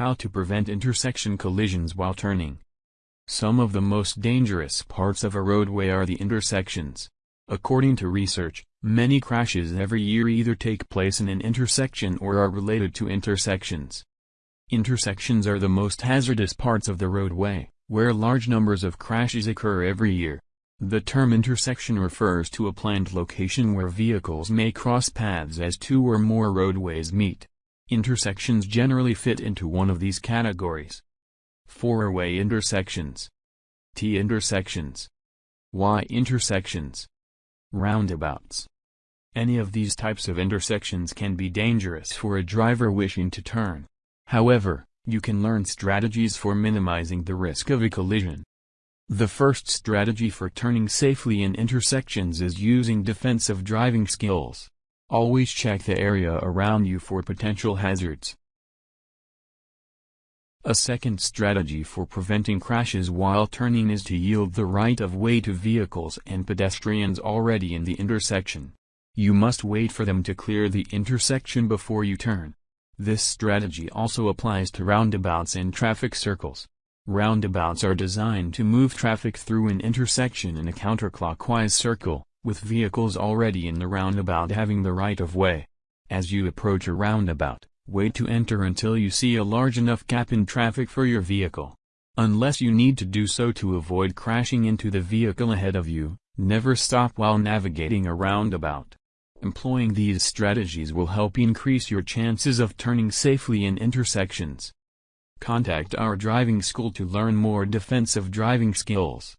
How to prevent intersection collisions while turning. Some of the most dangerous parts of a roadway are the intersections. According to research, many crashes every year either take place in an intersection or are related to intersections. Intersections are the most hazardous parts of the roadway, where large numbers of crashes occur every year. The term intersection refers to a planned location where vehicles may cross paths as two or more roadways meet. Intersections generally fit into one of these categories. Four-way intersections. T intersections. Y intersections. Roundabouts. Any of these types of intersections can be dangerous for a driver wishing to turn. However, you can learn strategies for minimizing the risk of a collision. The first strategy for turning safely in intersections is using defensive driving skills. Always check the area around you for potential hazards. A second strategy for preventing crashes while turning is to yield the right of way to vehicles and pedestrians already in the intersection. You must wait for them to clear the intersection before you turn. This strategy also applies to roundabouts and traffic circles. Roundabouts are designed to move traffic through an intersection in a counterclockwise circle, with vehicles already in the roundabout having the right of way. As you approach a roundabout, wait to enter until you see a large enough gap in traffic for your vehicle. Unless you need to do so to avoid crashing into the vehicle ahead of you, never stop while navigating a roundabout. Employing these strategies will help increase your chances of turning safely in intersections. Contact our driving school to learn more defensive driving skills.